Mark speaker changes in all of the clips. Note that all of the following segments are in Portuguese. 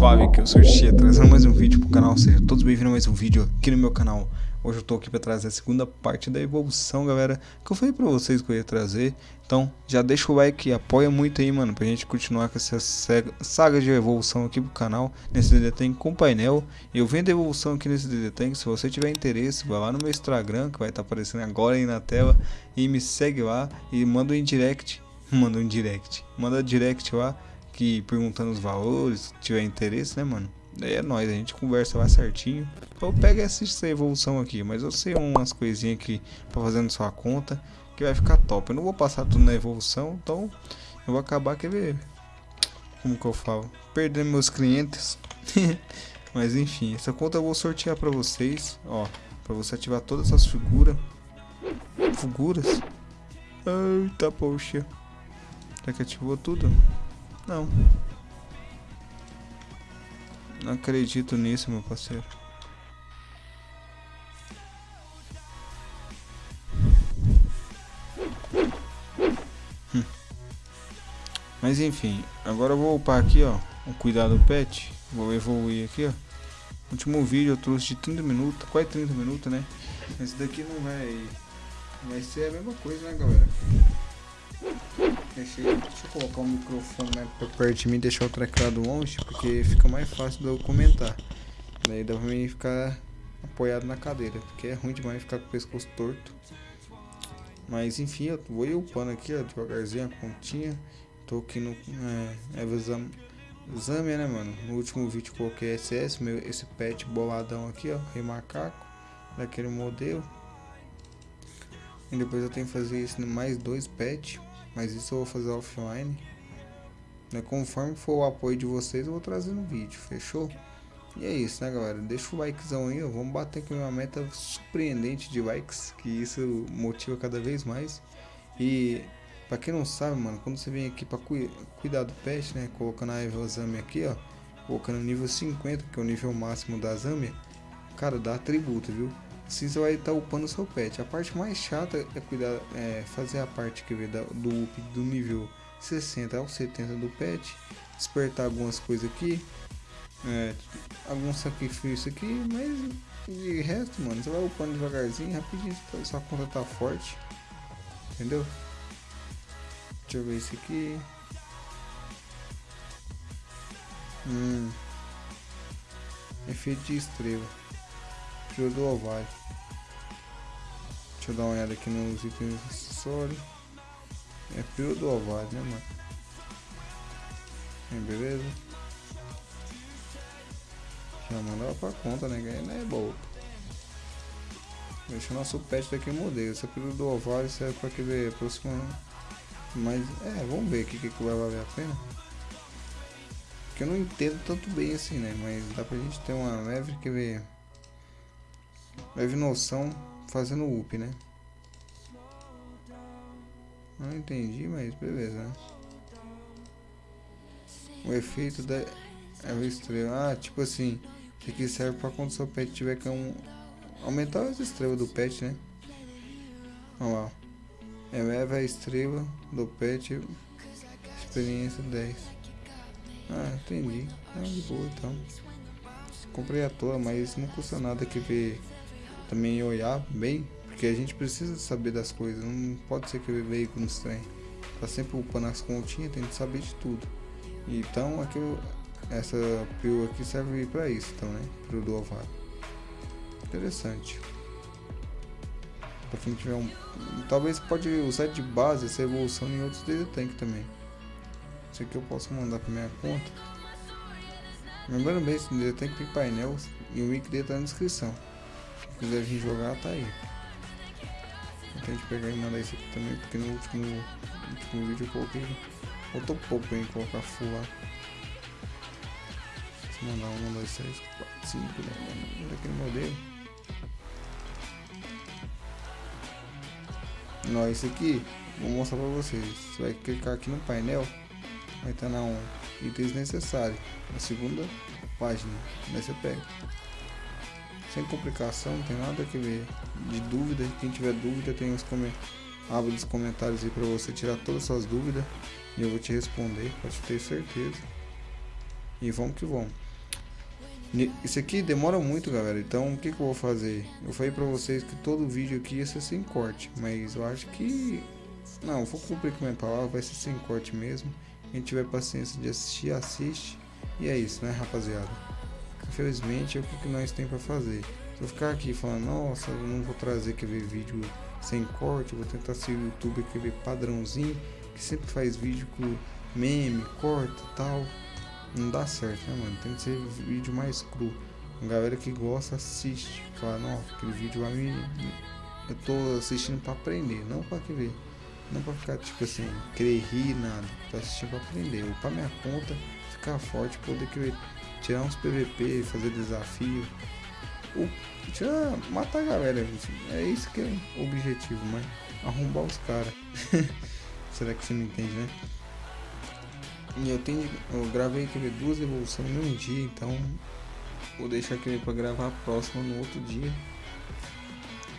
Speaker 1: suave que eu sou o trazendo mais um vídeo pro canal, seja todos bem-vindos a mais um vídeo aqui no meu canal. Hoje eu tô aqui para trazer a segunda parte da evolução, galera, que eu falei pra vocês que eu ia trazer. Então, já deixa o like, apoia muito aí, mano, pra gente continuar com essa saga de evolução aqui pro canal, nesse DD Tank com painel. Eu vendo evolução aqui nesse DD Tank, se você tiver interesse, vai lá no meu Instagram, que vai estar tá aparecendo agora aí na tela, e me segue lá e manda um direct, manda um direct, manda direct lá que perguntando os valores, se tiver interesse, né, mano? É nóis, a gente conversa lá certinho. Ou pega essa evolução aqui, mas eu sei umas coisinhas aqui pra fazer na sua conta que vai ficar top. Eu não vou passar tudo na evolução, então eu vou acabar, quer ver? Como que eu falo? Perdendo meus clientes. mas enfim, essa conta eu vou sortear pra vocês, ó. Pra você ativar todas essas figuras. Figuras? Eita, poxa. Será que ativou tudo? Não. Não acredito nisso, meu parceiro. Hum. Mas enfim, agora eu vou upar aqui, ó. O cuidado do pet. Vou evoluir aqui, ó. Último vídeo eu trouxe de 30 minutos, quase 30 minutos, né? Esse daqui não vai. Vai ser a mesma coisa, né, galera? Deixa, deixa eu colocar o microfone mais pra perto de mim deixar o teclado longe, porque fica mais fácil de eu comentar. Daí dá pra mim ficar apoiado na cadeira, porque é ruim demais ficar com o pescoço torto. Mas enfim, eu vou upando aqui, ó, devagarzinho a continha. Tô aqui no é, exame, exame, né, mano? No último vídeo coloquei SS, meu, esse pet boladão aqui, ó, rei macaco, daquele modelo. E depois eu tenho que fazer isso mais dois pets mas isso eu vou fazer offline. Né? Conforme for o apoio de vocês, eu vou trazer no vídeo, fechou? E é isso, né, galera? Deixa o likezão aí, ó. Vamos bater aqui uma meta surpreendente de likes, que isso motiva cada vez mais. E pra quem não sabe, mano, quando você vem aqui pra cu cuidar do pet, né, colocando a Evozame aqui, ó, colocando nível 50, que é o nível máximo da Zâmbia, cara, dá atributo, viu? Assim você vai estar tá upando o seu pet. A parte mais chata é cuidar, é fazer a parte que vê do up do nível 60 ao 70 do pet, despertar algumas coisas aqui, é, algum sacrifício aqui, mas de resto, mano, você vai upando devagarzinho, rapidinho, sua conta tá forte, entendeu? Deixa eu ver isso aqui. Hum. Efeito de estrela. Tiro do ovário. Deixa eu dar uma olhada aqui nos itens acessórios. É piro do ovário, né, mano? É, beleza. Já mandava pra conta, né? Ganhar é boa. Deixa o nosso pet daqui modelo. Essa pílula do ovário serve pra que ver próximo. Mas é, vamos ver aqui o que, que vai valer a pena. Porque eu não entendo tanto bem assim, né? Mas dá pra gente ter uma leve que ver leve noção fazendo up, né? Não entendi, mas beleza, né? O efeito da é estrela. Ah, tipo assim, isso aqui serve para quando seu pet tiver que um, aumentar as estrelas do pet, né? Olha lá. Eleva a estrela do pet. Experiência 10. Ah, entendi. Ah, de boa então. Comprei a toa, mas não custa nada que ver também olhar bem, porque a gente precisa saber das coisas, não pode ser que o veículo nos trem. Tá sempre upando as continhas, tem que saber de tudo. Então aqui essa pílula aqui serve para isso, então, né? Pílula do ovário. Interessante. Quem tiver um. Talvez pode usar de base essa evolução em outros DD Tank também. Isso aqui eu posso mandar para minha conta. Lembrando bem, esse DD Tank tem painel e o link dele tá na descrição quiser vir jogar, tá aí. Gente pegar e mandar isso aqui também, porque no último, no último vídeo eu coloquei. Faltou pouco em colocar full lá. Mandar um, dois, três, quatro, cinco, né? Daquele modelo. Não, esse aqui, vou mostrar pra vocês. Você vai clicar aqui no painel, vai estar na um itens necessários. Na segunda página, daí você pega sem complicação, não tem nada que ver de dúvida. Quem tiver dúvida, tem os abre os comentários aí para você tirar todas as suas dúvidas e eu vou te responder, pode ter certeza. E vamos que vamos. Isso aqui demora muito, galera. Então, o que, que eu vou fazer? Eu falei pra vocês que todo vídeo aqui ia ser sem corte. Mas eu acho que... Não, vou cumprir com a minha palavra. Vai ser sem corte mesmo. Quem tiver paciência de assistir, assiste. E é isso, né, rapaziada? Infelizmente, é o que nós tem pra fazer. Se eu ficar aqui falando, nossa, eu não vou trazer aquele vídeo sem corte. Vou tentar ser o YouTube aquele padrãozinho. Que sempre faz vídeo com meme, corta tal não dá certo, né, mano? Tem que ser vídeo mais cru. A galera que gosta assiste. Fala, não, aquele vídeo lá me. Eu tô assistindo pra aprender, não pra ver. Não pra ficar, tipo assim, querer rir, nada. Tô assistindo pra aprender. Ou pra minha conta ficar forte, poder querer tirar uns PVP, fazer desafio. Ou tirar, matar a galera. É isso que é o objetivo, mas arrombar os caras. Será que você não entende, né? E eu tenho. Eu gravei aquele duas evoluções mesmo dia, então vou deixar aquele para gravar a próxima no outro dia.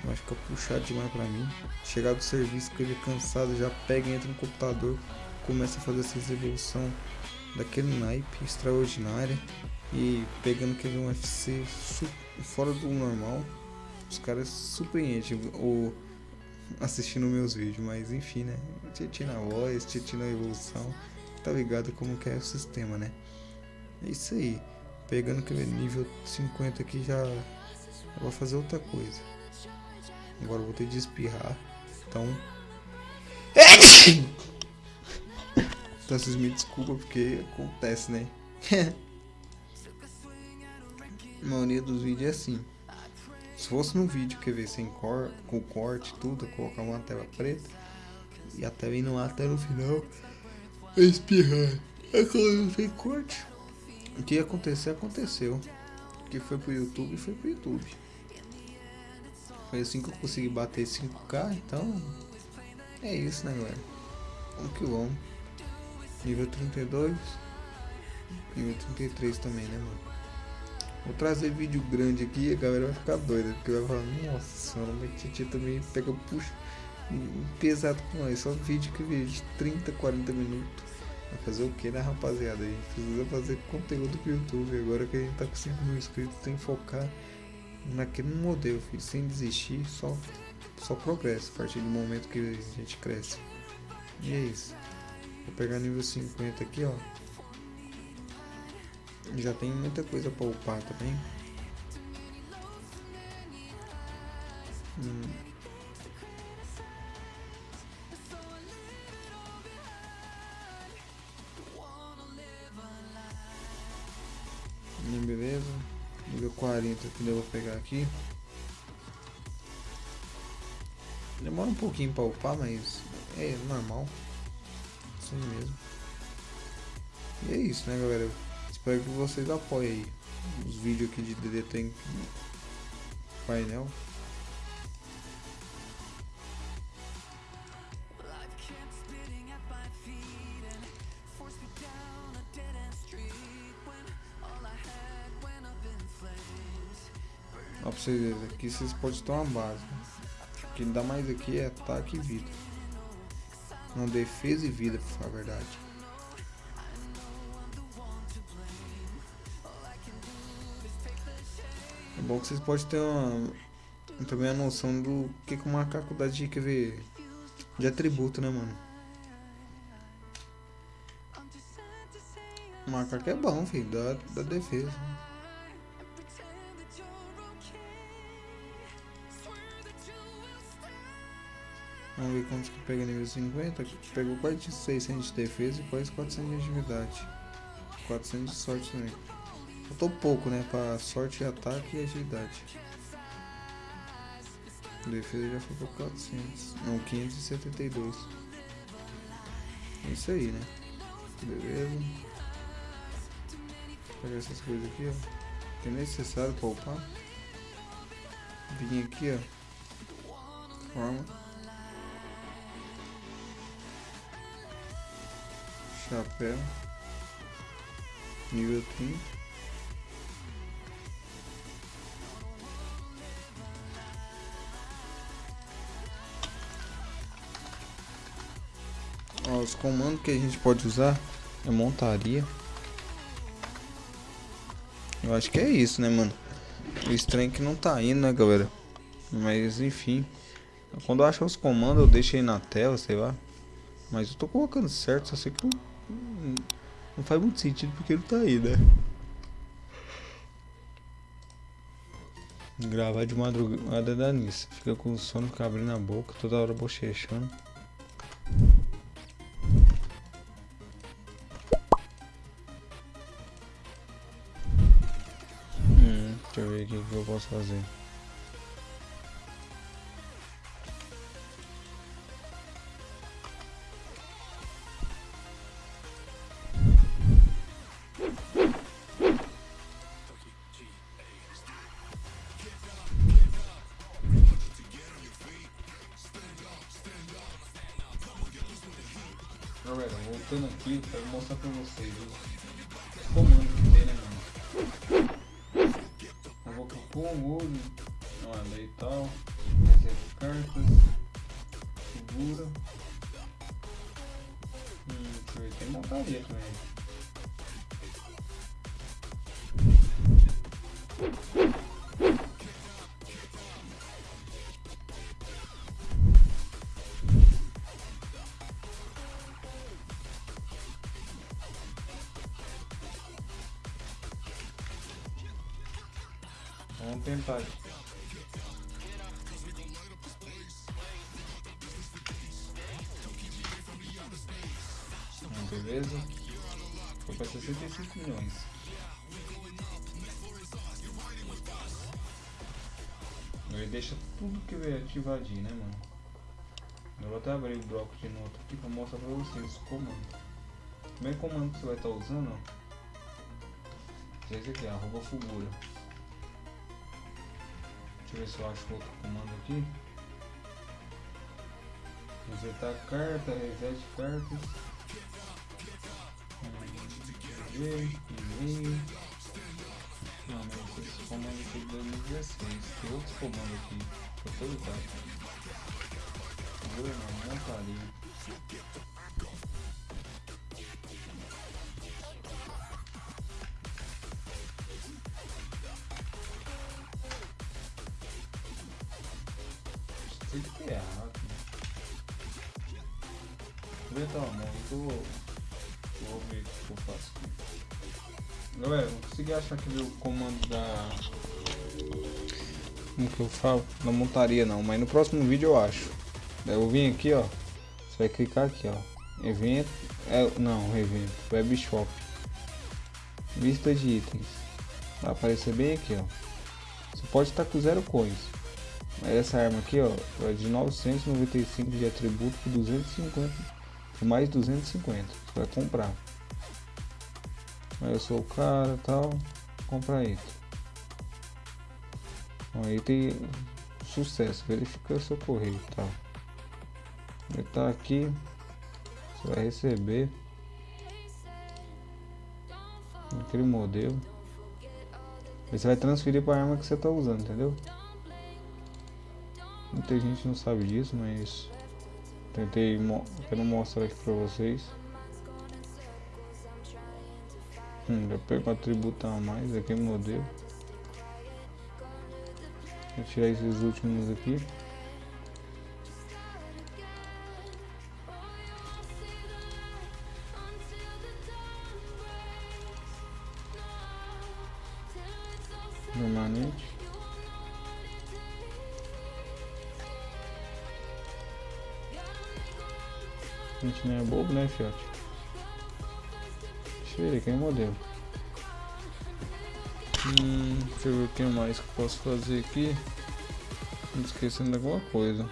Speaker 1: Vai ficar puxado demais pra mim. Chegar do serviço com ele cansado, já pega, entra no computador, começa a fazer essa evolução daquele naipe extraordinária e pegando aquele UFC fora do normal. Os caras surpreendem ou assistindo meus vídeos, mas enfim, né? Titi na voz, Titi na evolução tá ligado como que é o sistema, né? É isso aí. Pegando aquele nível 50 aqui já eu vou fazer outra coisa. Agora vou ter de espirrar. Então. então vocês me desculpam porque acontece, né? a maioria dos vídeos é assim. Se fosse num vídeo que ver sem cor, com corte tudo, colocar uma tela preta e até indo lá até no final espirrar. É quando corte. O que ia acontecer, aconteceu. Que foi pro YouTube, foi pro YouTube. Foi assim que eu consegui bater 5k, então... É isso, né, galera? Vamos que vamos. Nível 32. Nível 33 também, né, mano? Vou trazer vídeo grande aqui a galera vai ficar doida. Porque vai falar, nossa senhora, mas Titi também pega, puxa pesado com nós. Só vídeo que vídeo de 30, 40 minutos. Vai fazer o que, né, rapaziada? A gente precisa fazer conteúdo pro YouTube. Agora que a gente tá com 5 mil inscritos, tem que focar naquele modelo, filho. Sem desistir, só, só progresso a partir do momento que a gente cresce. E é isso. Vou pegar nível 50 aqui, ó. Já tem muita coisa pra upar também. Hum. Beleza. Nível 40 que eu vou pegar aqui. Demora um pouquinho para upar, mas é normal. Assim mesmo. E é isso, né, galera? Espero que vocês apoiem aí os vídeos aqui de DD tem painel. Ó, pra vocês verem, aqui vocês podem uma base. O que dá mais aqui é ataque e vida. Não, defesa e vida, pra falar a verdade. É bom que vocês podem ter uma, também a noção do que, que o macaco dá de, quer ver, de atributo, né, mano? O macaco é bom, filho, dá, dá defesa. Vamos ver quantos que pega nível 50. Pegou quase 600 de defesa e quase 400 de agilidade. 400 de sorte também. Faltou pouco, né? Pra sorte, ataque e agilidade. Defesa já pra 400. Não, 572. É isso aí, né? Beleza. Pegar essas coisas aqui, ó. Que é necessário pra upar. Vim aqui, ó. Forma. Chapéu. Nível 30. Ó, os comandos que a gente pode usar é montaria. Eu acho que é isso, né, mano? O estranho é que não tá indo, né, galera? Mas, enfim. Quando eu acho os comandos, eu deixo aí na tela, sei lá. Mas eu tô colocando certo, só sei que não faz muito sentido porque ele tá aí, né? Gravar de madrugada da nisso. Fica com sono, fica abrindo a boca, toda hora bochechando. Hum, deixa eu ver aqui o que eu posso fazer. Mostrar para vocês os comandos que tem, né, mano? Eu vou com o olho, olha e tal, reserva cartas, segura. Hum, tem montaria também. 5 milhões. Ele deixa tudo que veio ativadinho, né, mano? Eu vou até abrir o bloco de nota aqui para mostrar para vocês é. É o comando O primeiro comando que você vai estar tá usando ó esse aqui, arroba Fugura. Deixa eu ver se eu acho outro comando aqui. Resetar tá, carta, reset cartas. Ver, e-mail. Não, mas esse comando aqui de 2016. Tem outros comandos aqui. Pra todo lugar. Vou não, montaria. Tem que ter errado. Vou dar uma mão, vou, vou ver o que eu faço aqui. Galera, não consegui achar aqui o comando da. Como que eu falo? Não montaria não, mas no próximo vídeo eu acho. Eu vim aqui, ó. Você vai clicar aqui, ó. Evento. É, não, evento. Web Shop. Vista de itens. Vai aparecer bem aqui, ó. Você pode estar com zero coins. Mas essa arma aqui, ó, é de 995 de atributo por 250, por mais 250. Você vai comprar. Aí eu sou o cara, tal, compra aí. Bom, aí tem sucesso, verifica seu correio, tal. Ele tá aqui, você vai receber aquele modelo. Você vai transferir para a arma que você está usando, entendeu? Muita gente não sabe disso, mas tentei quero mostrar aqui para vocês. Hum, já pego um atributo a mais aqui modelo. Vou tirar esses últimos aqui. Bobo, né, fiote? Deixa eu ver aqui o modelo. Hum, deixa eu ver o que mais que posso fazer aqui. Esquecendo de alguma coisa.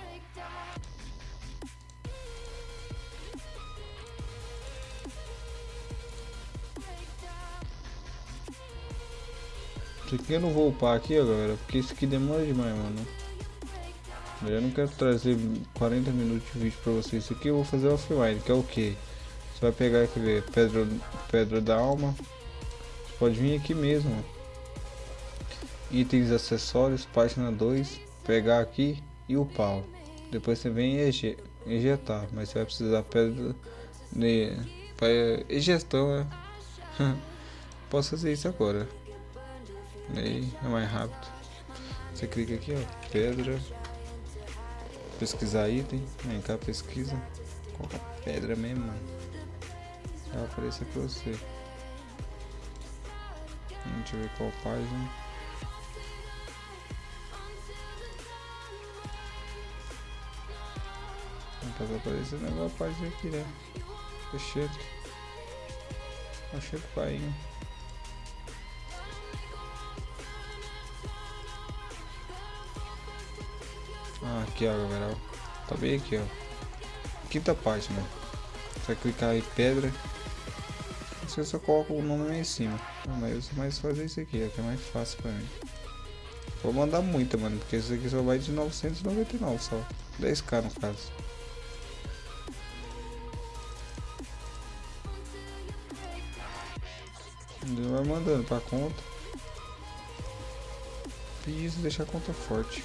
Speaker 1: Isso aqui eu não vou upar aqui, ó, galera, porque isso aqui demora demais, mano. Eu não quero trazer 40 minutos de vídeo pra vocês. Isso aqui eu vou fazer offline, que é o que? Você vai pegar aquele pedra, pedra da alma. Você pode vir aqui mesmo. Itens acessórios, página 2. Pegar aqui e upar. Depois você vem e ejetar. Mas você vai precisar pedra de para egestão, né? Posso fazer isso agora. Aí é mais rápido. Você clica aqui, ó, pedra. Pesquisar item. Vem cá, pesquisa. Coloca pedra mesmo, mano. Vai aparecer pra você. Deixa eu ver qual página. Não tá aparecendo agora a página aqui, né? Fechando. Achei o pai. Ah, aqui ó, galera. Tá bem aqui, ó. Quinta página. Você vai clicar em pedra. Você só coloca o nome aí em cima. Mas eu mais fazer isso aqui, é que é mais fácil pra mim. Vou mandar muita, mano, porque isso aqui só vai de 999 só. 10k no caso. Ele vai mandando pra conta. E isso deixar a conta forte.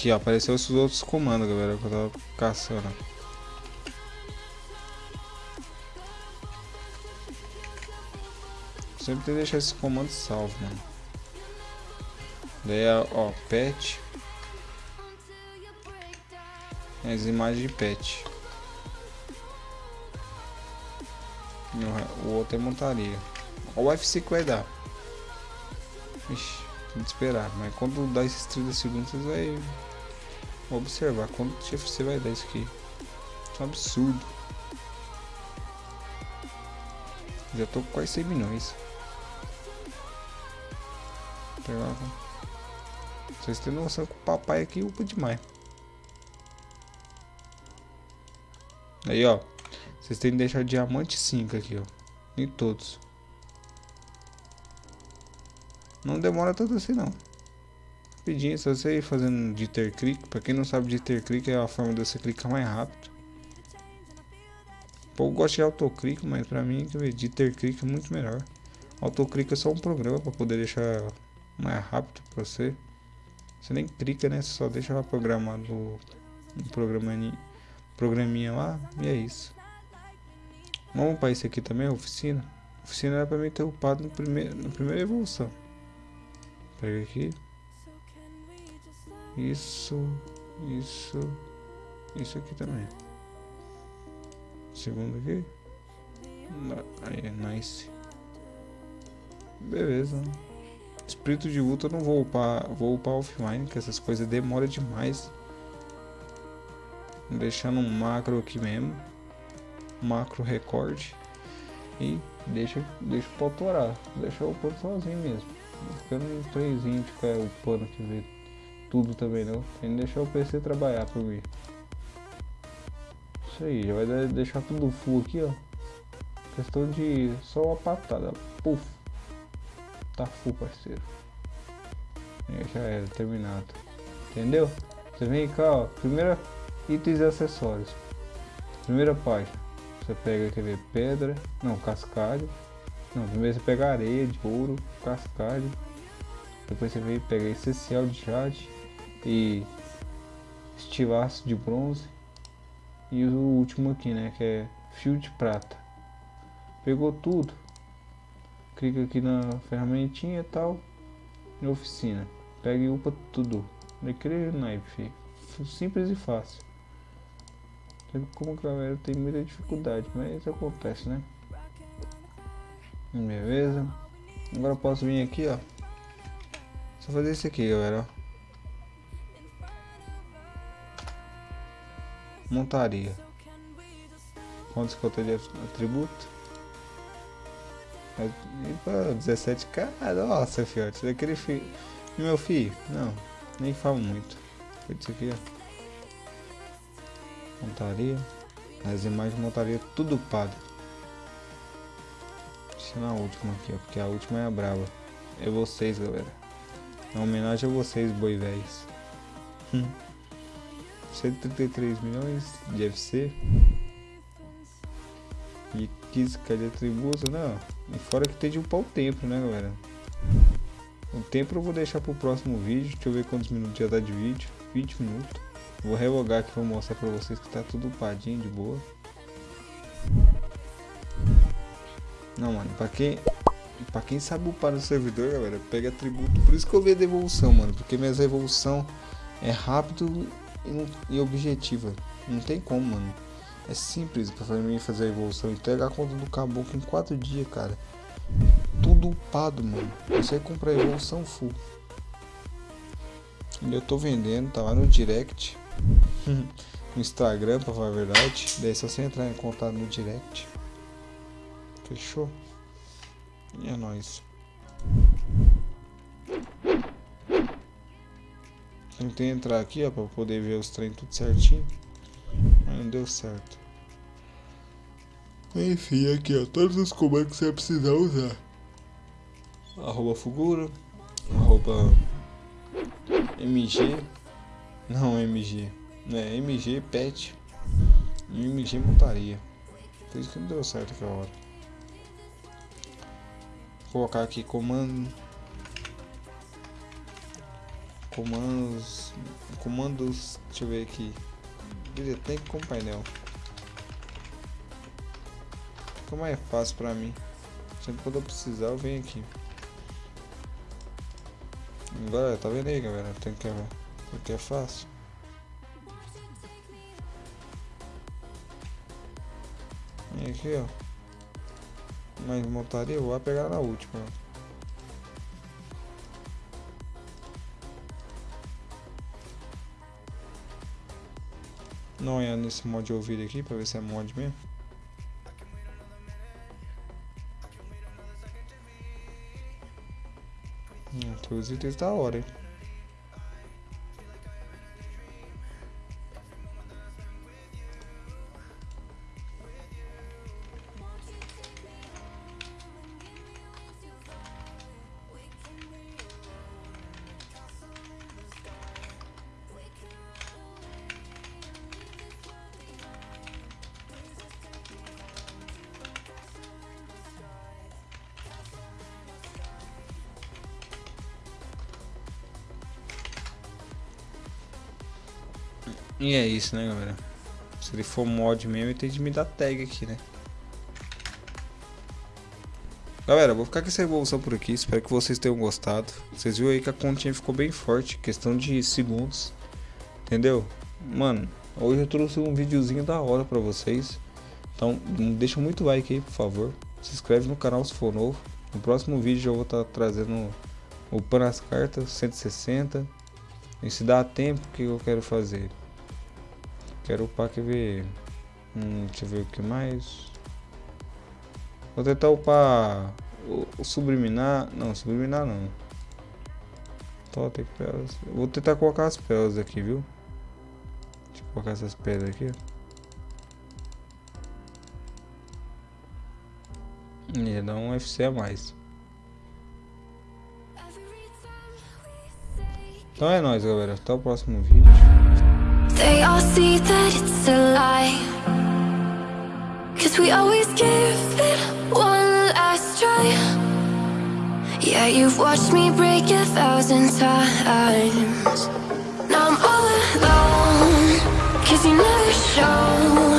Speaker 1: Aqui ó, apareceu esses outros comandos, galera, que eu tava caçando. Sempre tem que deixar esse comando salvo, mano. Daí, ó, pet. As imagens de pet. O outro é montaria. Olha o UFC que vai dar. Ixi. Tem que esperar, mas quando dá esses 30 segundos você vai observar quanto você vai dar isso aqui. Isso é um absurdo. Já tô com quase 100 milhões. Pegar. Vocês têm noção que o papai aqui upa demais. Aí ó. Vocês têm que deixar diamante 5 aqui ó. Em todos. Não demora tanto assim não. Rapidinho, só você ir fazendo de ter clique. Pra quem não sabe de ter clique é a forma de você clicar mais rápido. Eu gosto de autoclique, mas pra mim de ter clique é muito melhor. Autoclique é só um programa pra poder deixar mais rápido pra você. Você nem clica, né? Você só deixa lá programado um programinha, programinha lá e é isso. Vamos para esse aqui também, oficina. Oficina era pra mim ter upado no primeiro, na primeira evolução. Pega aqui. Isso, isso, isso aqui também. Segundo aqui. Aí é nice. Beleza. Espírito de luta eu não vou upar, vou upar offline, que essas coisas demoram demais. Deixando um macro aqui mesmo. Macro recorde. E deixa, deixa o pau torar. Deixa o pau sozinho mesmo. Eu não trezinho de ficar upando que ver tudo também não. Tem que deixar o PC trabalhar por mim. Isso aí, já vai deixar tudo full aqui, ó. Questão de só uma patada. Puf. Tá full, parceiro. E já era, terminado. Entendeu? Você vem cá, ó. Primeira itens e acessórios. Primeira página. Você pega, quer ver, pedra. Não, cascalho. Não, primeiro você pega areia de ouro, cascalho. Depois você vem pegar essencial de jade e estilaço de bronze. E o último aqui, né, que é fio de prata. Pegou tudo. Clica aqui na ferramentinha e tal. Oficina. Pega e upa tudo. Daquele naipe, Simples e fácil. Como a galera tem muita dificuldade, mas acontece, né? Beleza. Agora posso vir aqui, ó. Só fazer isso aqui, galera. Montaria. Quantos que eu tenho de atributo? E para 17k, nossa fiote, daquele filho. Meu filho, não, nem falo muito. Foi isso aqui, ó. Montaria. As imagens montaria tudo pago na última aqui, ó, porque a última é a brava. É vocês, galera. É homenagem a vocês, boi véis. 133 milhões de FC. E 15 de atributos, não. E fora que tem de upar o tempo, né, galera? O tempo eu vou deixar pro próximo vídeo. Deixa eu ver quantos minutos já dá de vídeo. 20 minutos. Vou revogar aqui pra mostrar pra vocês que tá tudo upadinho de boa. Não, mano, pra quem, pra quem sabe upar no servidor, galera, pega atributo. Por isso que eu vejo devolução, mano. Porque minhas evolução é rápido e, e objetiva. Não tem como, mano. É simples pra mim fazer a evolução. Entregar a conta do caboclo em 4 dias, cara. Tudo upado, mano. Você comprar a evolução full. E eu tô vendendo, tá lá no direct. no Instagram, pra falar a verdade. Daí é só você entrar em contato no direct. Fechou? E é nóis. Tentei entrar aqui, ó, pra poder ver os treinos tudo certinho. Mas não deu certo. Enfim, aqui, ó, todos os comandos que você vai precisar usar. Arroba Fugura, arroba MG, não MG, né, MG Pet e MG Montaria. Por isso que não deu certo aquela hora. Vou colocar aqui comando comandos comandos deixa eu ver aqui. Tem com painel. Como é fácil pra mim. Sempre quando eu precisar eu venho aqui. Agora tá vendo aí galera? Tem que porque é fácil. E aqui ó. Mas montaria eu vou pegar na última Não é nesse mod de ouvido aqui para ver se é mod mesmo. Hum, itens da hora, hein? E é isso, né, galera? Se ele for mod mesmo, ele tem de me dar tag aqui, né? Galera, vou ficar com essa evolução por aqui. Espero que vocês tenham gostado. Vocês viram aí que a continha ficou bem forte. Questão de segundos. Entendeu? Mano, hoje eu trouxe um videozinho da hora pra vocês. Então, deixa muito like aí, por favor. Se inscreve no canal se for novo. No próximo vídeo eu vou estar tá trazendo o pan as cartas 160. E se dá tempo, o que eu quero fazer? Quero upar, quer ver? Hum, deixa eu ver o que mais. Vou tentar upar o, o subliminar. Não, subliminar não. Totem pelas. Vou tentar colocar as pelas aqui, viu? Deixa eu colocar essas pedras aqui. Ia dar um FC a mais. Então é nóis, galera. Até o próximo vídeo. They all see that it's a lie. Cause we always give it one last try. Yeah, you've watched me break a thousand times. Now I'm all alone Cause you never show